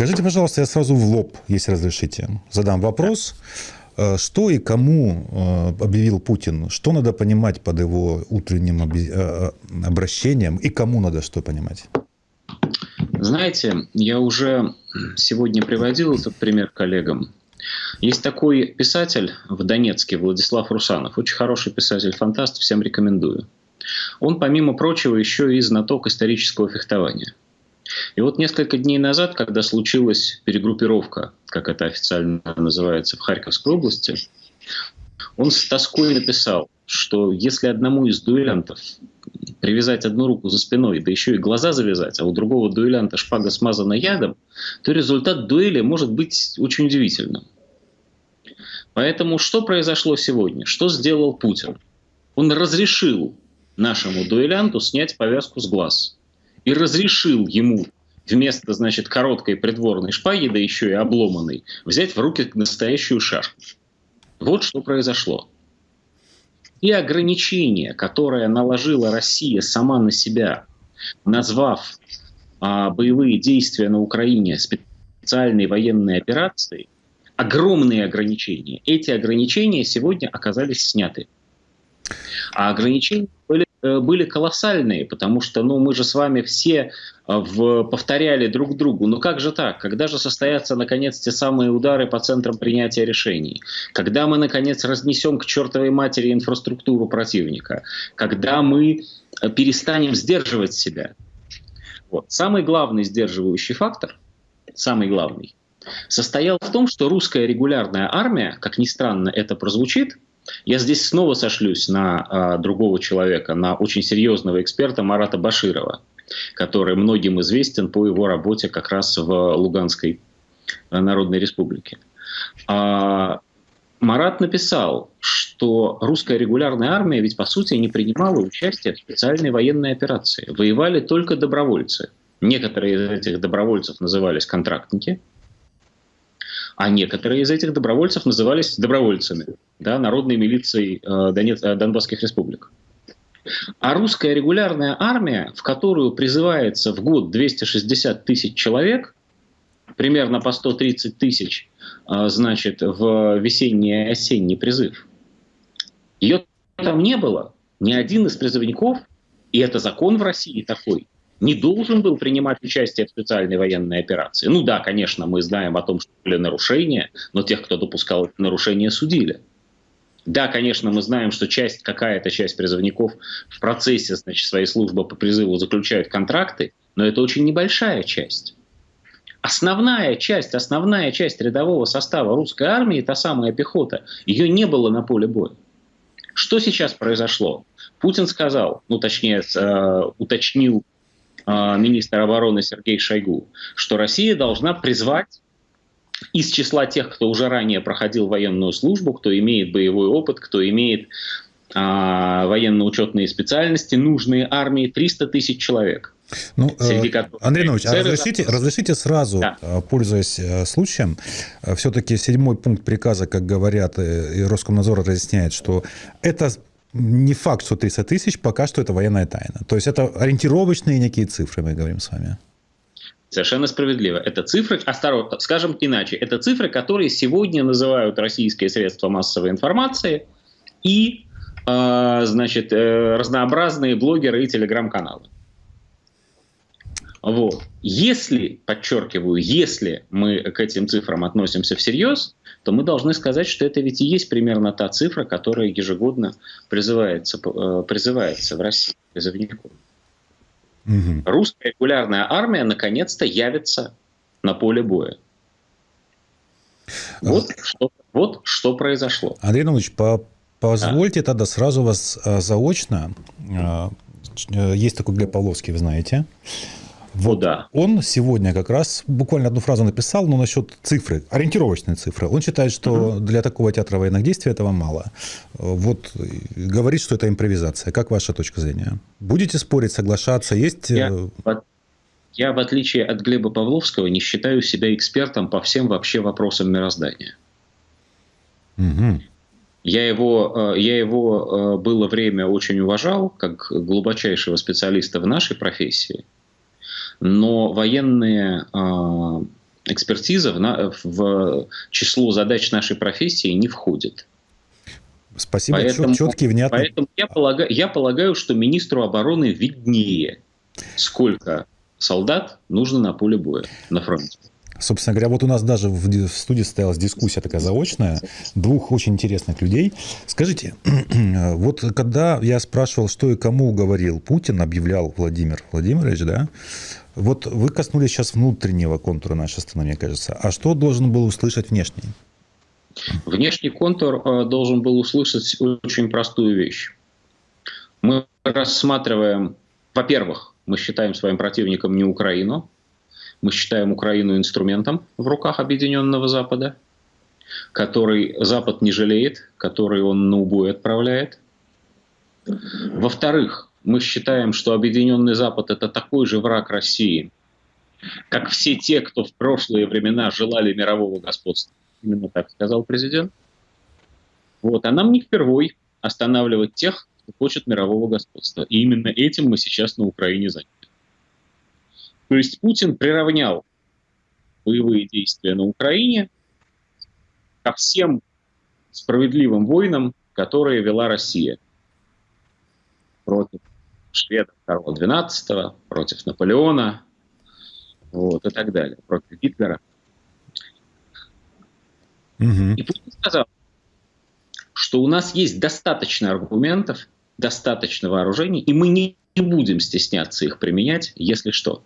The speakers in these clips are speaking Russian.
Скажите, пожалуйста, я сразу в лоб, если разрешите, задам вопрос. Э, что и кому э, объявил Путин? Что надо понимать под его утренним э, обращением? И кому надо что понимать? Знаете, я уже сегодня приводил этот пример коллегам. Есть такой писатель в Донецке, Владислав Русанов. Очень хороший писатель-фантаст, всем рекомендую. Он, помимо прочего, еще и знаток исторического фехтования. И вот несколько дней назад, когда случилась перегруппировка, как это официально называется, в Харьковской области, он с тоской написал, что если одному из дуэлянтов привязать одну руку за спиной, да еще и глаза завязать, а у другого дуэлянта шпага смазана ядом, то результат дуэли может быть очень удивительным. Поэтому что произошло сегодня? Что сделал Путин? Он разрешил нашему дуэлянту снять повязку с глаз и разрешил ему вместо, значит, короткой придворной шпаги, да еще и обломанной, взять в руки настоящую шашку. Вот что произошло. И ограничения, которые наложила Россия сама на себя, назвав а, боевые действия на Украине специальной военной операцией, огромные ограничения. Эти ограничения сегодня оказались сняты. А ограничения были были колоссальные, потому что ну, мы же с вами все э, в, повторяли друг другу, ну как же так, когда же состоятся наконец те самые удары по центрам принятия решений, когда мы наконец разнесем к чертовой матери инфраструктуру противника, когда мы э, перестанем сдерживать себя. Вот. Самый главный сдерживающий фактор, самый главный, состоял в том, что русская регулярная армия, как ни странно это прозвучит, я здесь снова сошлюсь на а, другого человека, на очень серьезного эксперта Марата Баширова, который многим известен по его работе как раз в Луганской а, Народной Республике. А, Марат написал, что русская регулярная армия ведь по сути не принимала участие в специальной военной операции. Воевали только добровольцы. Некоторые из этих добровольцев назывались контрактники, а некоторые из этих добровольцев назывались добровольцами, да, народной милицией э, Донец, э, Донбасских республик. А русская регулярная армия, в которую призывается в год 260 тысяч человек, примерно по 130 тысяч, э, значит, в весенний и осенний призыв, ее там не было. Ни один из призывников, и это закон в России такой, не должен был принимать участие в специальной военной операции. Ну да, конечно, мы знаем о том, что были нарушения, но тех, кто допускал нарушения, судили. Да, конечно, мы знаем, что часть, какая-то часть призывников в процессе значит, своей службы по призыву заключают контракты, но это очень небольшая часть. Основная часть, основная часть рядового состава русской армии, та самая пехота, ее не было на поле боя. Что сейчас произошло? Путин сказал, ну точнее, э, уточнил а, министр обороны Сергей Шойгу, что Россия должна призвать из числа тех, кто уже ранее проходил военную службу, кто имеет боевой опыт, кто имеет а, военно-учетные специальности, нужные армии 300 тысяч человек. Ну, э, которых... Андрей Нович, а разрешите, разрешите сразу, да. Э, пользуясь э, случаем, все-таки седьмой пункт приказа, как говорят, и Роскомнадзор разъясняет, что это не факт, что 300 тысяч, пока что это военная тайна. То есть это ориентировочные некие цифры, мы говорим с вами. Совершенно справедливо. Это цифры, осторожно, скажем иначе, это цифры, которые сегодня называют российские средства массовой информации и, э, значит, э, разнообразные блогеры и телеграм-каналы. Вот. Если, подчеркиваю, если мы к этим цифрам относимся всерьез, то мы должны сказать, что это ведь и есть примерно та цифра, которая ежегодно призывается, э, призывается в России призывников. Угу. Русская регулярная армия наконец-то явится на поле боя. Вот, а... что, вот что произошло. Андрей Иванович, по, позвольте а? тогда сразу вас а, заочно. А, есть такой Глеб Павловский, вы знаете. Вот да. Он сегодня как раз буквально одну фразу написал, но насчет цифры, ориентировочной цифры. Он считает, что угу. для такого театра военных действий этого мало. Вот говорит, что это импровизация. Как ваша точка зрения? Будете спорить, соглашаться? Есть... Я, э, я, в отличие от Глеба Павловского, не считаю себя экспертом по всем вообще вопросам мироздания. Угу. Я его, э, я его э, было время очень уважал, как глубочайшего специалиста в нашей профессии но военные э, экспертиза в, в число задач нашей профессии не входит. Спасибо, поэтому, четкий, внятный. Поэтому я полагаю, я полагаю, что министру обороны виднее, сколько солдат нужно на поле боя, на фронте. Собственно говоря, вот у нас даже в студии состоялась дискуссия такая заочная, двух очень интересных людей. Скажите, вот когда я спрашивал, что и кому говорил Путин, объявлял Владимир Владимирович, да, вот вы коснулись сейчас внутреннего контура нашей страны, мне кажется. А что должен был услышать внешний? Внешний контур э, должен был услышать очень простую вещь. Мы рассматриваем, во-первых, мы считаем своим противником не Украину, мы считаем Украину инструментом в руках Объединенного Запада, который Запад не жалеет, который он на убой отправляет. Во-вторых, мы считаем, что Объединенный Запад – это такой же враг России, как все те, кто в прошлые времена желали мирового господства. Именно так сказал президент. Вот. А нам не впервой останавливать тех, кто хочет мирового господства. И именно этим мы сейчас на Украине заняты. То есть Путин приравнял боевые действия на Украине ко всем справедливым войнам, которые вела Россия против шведов Карла XII, против Наполеона вот, и так далее, против Гитлера. Угу. И Путин сказал, что у нас есть достаточно аргументов, достаточно вооружений, и мы не будем стесняться их применять, если что.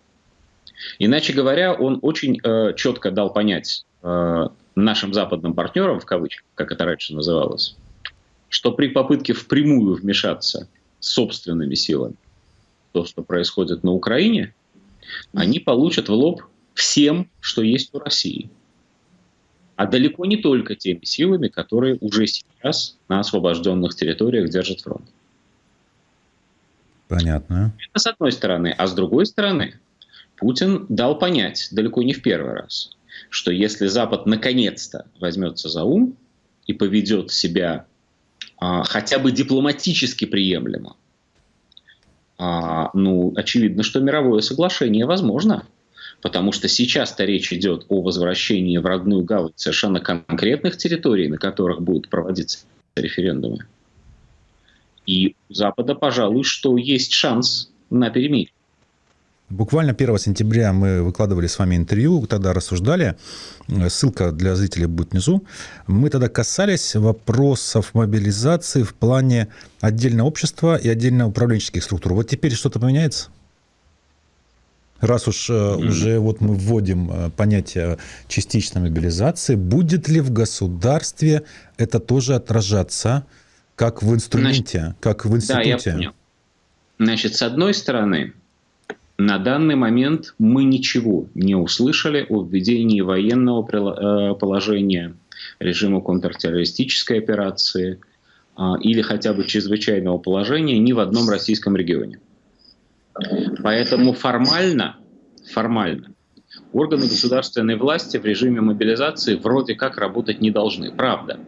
Иначе говоря, он очень э, четко дал понять э, нашим западным партнерам, в кавычках, как это раньше называлось, что при попытке впрямую вмешаться собственными силами то, что происходит на Украине, они получат в лоб всем, что есть у России. А далеко не только теми силами, которые уже сейчас на освобожденных территориях держат фронт. Понятно. Это с одной стороны. А с другой стороны, Путин дал понять, далеко не в первый раз, что если Запад наконец-то возьмется за ум и поведет себя хотя бы дипломатически приемлемо, а, ну, очевидно, что мировое соглашение возможно. Потому что сейчас-то речь идет о возвращении в родную гавань совершенно конкретных территорий, на которых будут проводиться референдумы. И у Запада, пожалуй, что есть шанс на перемирие. Буквально 1 сентября мы выкладывали с вами интервью, тогда рассуждали, ссылка для зрителей будет внизу. Мы тогда касались вопросов мобилизации в плане отдельного общества и отдельно управленческих структур. Вот теперь что-то поменяется? Раз уж mm-hmm. уже вот мы вводим э, понятие частичной мобилизации, будет ли в государстве это тоже отражаться, как в инструменте, Значит, как в институте? Да, я понял. Значит, с одной стороны, на данный момент мы ничего не услышали о введении военного э, положения, режима контртеррористической операции а, или хотя бы чрезвычайного положения ни в одном российском регионе. Поэтому формально, формально органы государственной власти в режиме мобилизации вроде как работать не должны. Правда.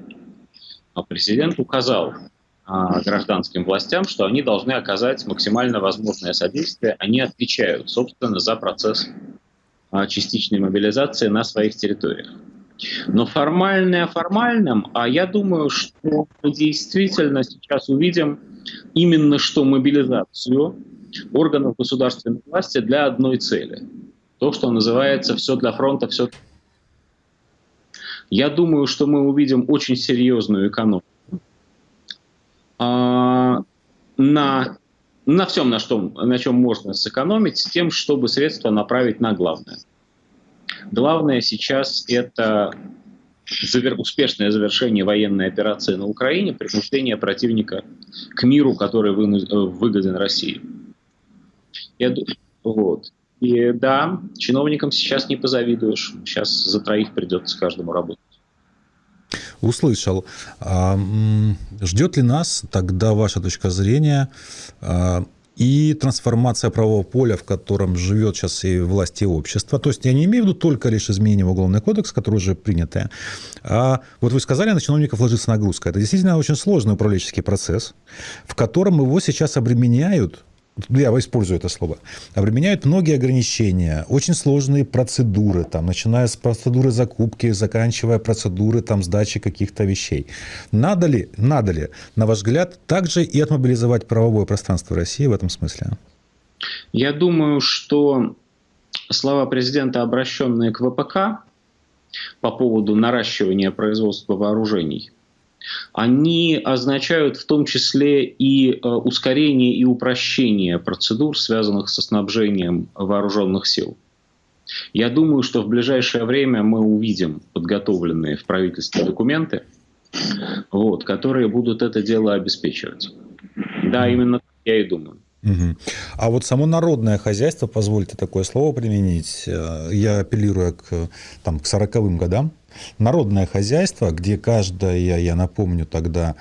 Но президент указал а, гражданским властям, что они должны оказать максимально возможное содействие. Они отвечают, собственно, за процесс а, частичной мобилизации на своих территориях. Но формальное формальным, а я думаю, что мы действительно сейчас увидим именно что мобилизацию органов государственной власти для одной цели. То, что называется «все для фронта, все я думаю, что мы увидим очень серьезную экономику а, на, на всем, на, что, на чем можно сэкономить, с тем, чтобы средства направить на главное. Главное сейчас это завер... успешное завершение военной операции на Украине, принуждение противника к миру, который вы... выгоден России. Я... Вот. И да, чиновникам сейчас не позавидуешь. Сейчас за троих придется каждому работать услышал. А, ждет ли нас тогда ваша точка зрения а, и трансформация правового поля, в котором живет сейчас и власть, и общество. То есть я не имею в виду только лишь изменение в Уголовный кодекс, который уже принятое. А вот вы сказали, на чиновников ложится нагрузка. Это действительно очень сложный управленческий процесс, в котором его сейчас обременяют я использую это слово, применяют многие ограничения, очень сложные процедуры, там, начиная с процедуры закупки, заканчивая процедуры там, сдачи каких-то вещей. Надо ли, надо ли, на ваш взгляд, также и отмобилизовать правовое пространство России в этом смысле? Я думаю, что слова президента, обращенные к ВПК по поводу наращивания производства вооружений, они означают в том числе и э, ускорение и упрощение процедур, связанных со снабжением вооруженных сил. Я думаю, что в ближайшее время мы увидим подготовленные в правительстве документы, вот, которые будут это дело обеспечивать. Да, именно так я и думаю. Угу. А вот само народное хозяйство, позвольте такое слово применить, э, я апеллирую к, там, к 40-м годам, народное хозяйство, где каждая, я напомню тогда,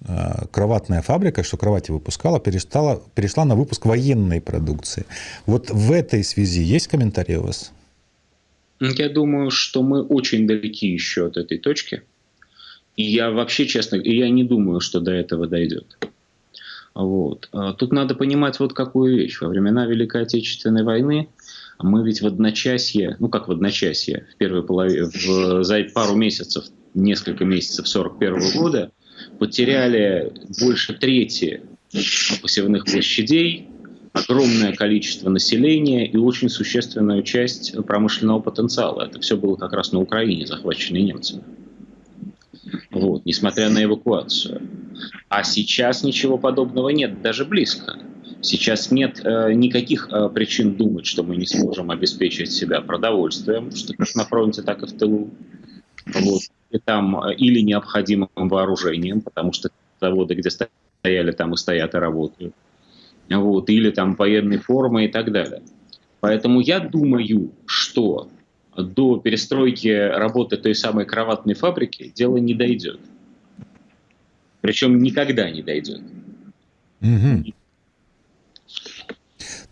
э, кроватная фабрика, что кровати выпускала, перестала, перешла на выпуск военной продукции. Вот в этой связи есть комментарии у вас? Я думаю, что мы очень далеки еще от этой точки. И я вообще, честно, я не думаю, что до этого дойдет. Вот. А тут надо понимать вот какую вещь. Во времена Великой Отечественной войны мы ведь в одночасье, ну как в одночасье, в первой половине, в, за пару месяцев, несколько месяцев 41 года потеряли больше трети посевных площадей, огромное количество населения и очень существенную часть промышленного потенциала. Это все было как раз на Украине, захваченной немцами. Вот, несмотря на эвакуацию. А сейчас ничего подобного нет, даже близко. Сейчас нет э, никаких э, причин думать, что мы не сможем обеспечить себя продовольствием, что как на фронте, так и в тылу. Вот. И там, э, или необходимым вооружением, потому что заводы, где стояли, там и стоят и работают. Вот. Или там военной формы и так далее. Поэтому я думаю, что до перестройки работы той самой кроватной фабрики дело не дойдет. Причем никогда не дойдет. Угу.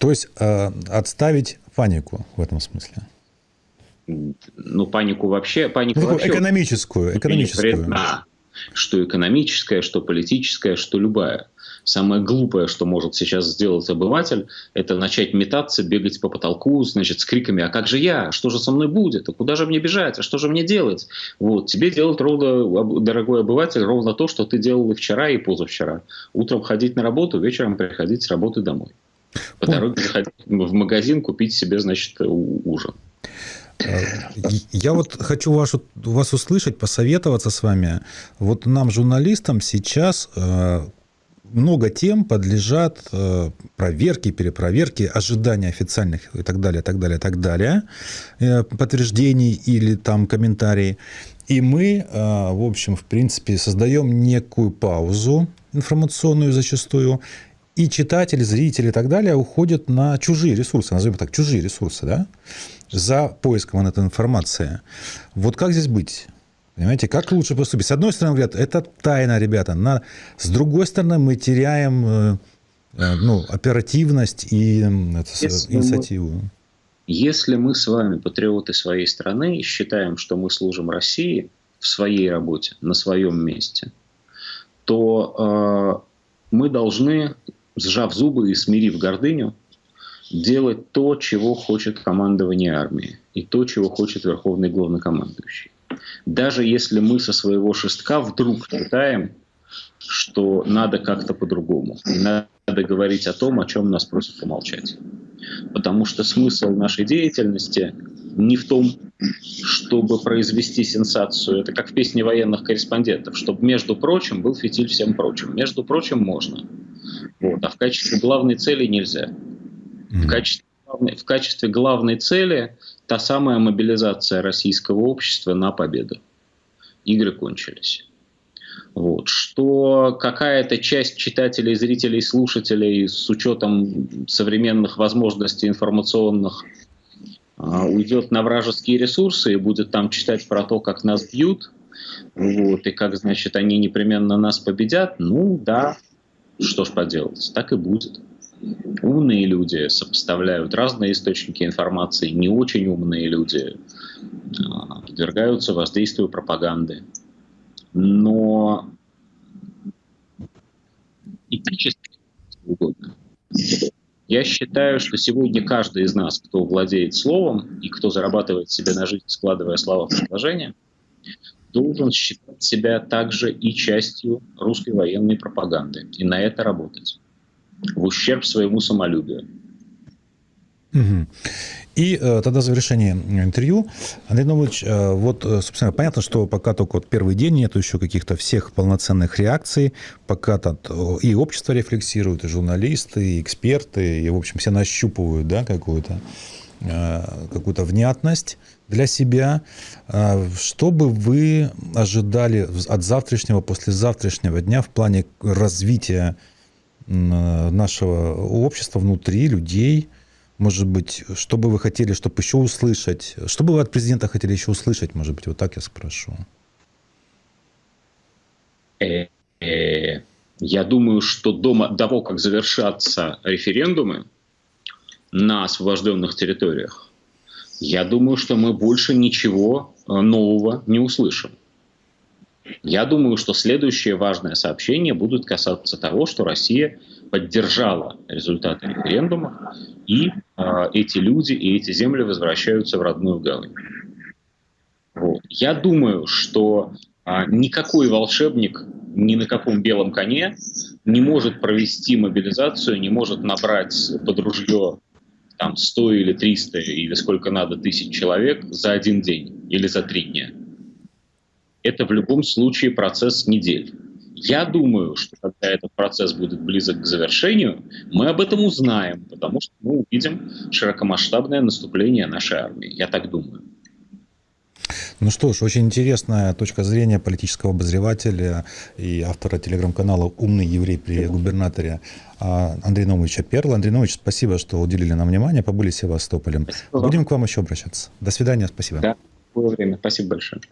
То есть э, отставить панику в этом смысле? Ну, панику вообще... Панику ну, вообще экономическую. экономическую. Вредна. Что экономическая, что политическая, что любая. Самое глупое, что может сейчас сделать обыватель, это начать метаться, бегать по потолку, значит, с криками, а как же я, что же со мной будет, а куда же мне бежать, а что же мне делать? Вот, тебе делать ровно, дорогой обыватель, ровно то, что ты делал и вчера, и позавчера. Утром ходить на работу, вечером приходить с работы домой. По дороге заходить в магазин, купить себе, значит, ужин. Э, я вот хочу вас, вас услышать, посоветоваться с вами. Вот нам, журналистам, сейчас э, много тем подлежат э, проверке, перепроверке, ожидания официальных и так далее, так далее, так далее, подтверждений или там комментарий. И мы, в общем, в принципе, создаем некую паузу информационную зачастую, и читатели, зрители и так далее уходят на чужие ресурсы, назовем так, чужие ресурсы, да, за поиском этой информации. Вот как здесь быть? Понимаете, как лучше поступить? С одной стороны, говорят, это тайна, ребята. На... С другой стороны, мы теряем э, э, ну, оперативность и если инициативу. Мы, если мы с вами патриоты своей страны считаем, что мы служим России в своей работе, на своем месте, то э, мы должны сжав зубы и смирив гордыню, делать то, чего хочет командование армии и то, чего хочет верховный главнокомандующий. Даже если мы со своего шестка вдруг считаем, что надо как-то по-другому. Надо говорить о том, о чем нас просят помолчать. Потому что смысл нашей деятельности не в том, чтобы произвести сенсацию. Это как в песне военных корреспондентов, чтобы, между прочим, был фитиль всем прочим. Между прочим, можно. Вот. А в качестве главной цели нельзя. В качестве, в качестве главной цели та самая мобилизация российского общества на победу. Игры кончились. Вот. Что какая-то часть читателей, зрителей, слушателей с учетом современных возможностей информационных а, уйдет на вражеские ресурсы и будет там читать про то, как нас бьют, вот, и как, значит, они непременно нас победят, ну да, что ж поделать, так и будет. Умные люди сопоставляют разные источники информации, не очень умные люди а, подвергаются воздействию пропаганды. Но этически угодно. Я считаю, что сегодня каждый из нас, кто владеет словом и кто зарабатывает себе на жизнь, складывая слова в предложения, должен считать себя также и частью русской военной пропаганды и на это работать в ущерб своему самолюбию. Угу. И э, тогда завершение интервью. Андрей Нович, э, вот, э, собственно, понятно, что пока только вот первый день нету еще каких-то всех полноценных реакций, пока тут э, и общество рефлексирует, и журналисты, и эксперты, и, в общем, все нащупывают, да, какую-то э, какую-то внятность для себя. Э, что бы вы ожидали от завтрашнего, послезавтрашнего дня в плане развития нашего общества внутри, людей – может быть, что бы вы хотели, чтобы еще услышать? Что бы вы от президента хотели еще услышать, может быть, вот так я спрошу. Э, э, я думаю, что до того, как завершатся референдумы на освобожденных территориях, я думаю, что мы больше ничего э, нового не услышим. Я думаю, что следующее важное сообщение будет касаться того, что Россия поддержала результаты референдума, и э, эти люди и эти земли возвращаются в родную гавань. Вот. Я думаю, что э, никакой волшебник ни на каком белом коне не может провести мобилизацию, не может набрать под ружье там 100 или 300 или сколько надо тысяч человек за один день или за три дня. Это в любом случае процесс недель. Я думаю, что когда этот процесс будет близок к завершению, мы об этом узнаем, потому что мы увидим широкомасштабное наступление нашей армии. Я так думаю. Ну что ж, очень интересная точка зрения политического обозревателя и автора телеграм-канала «Умный еврей при губернаторе» а, Андрея Новича Перла. Андрей Нович, спасибо, что уделили нам внимание, побыли Севастополем. Спасибо. Будем к вам еще обращаться. До свидания, спасибо. Да, было время. Спасибо большое.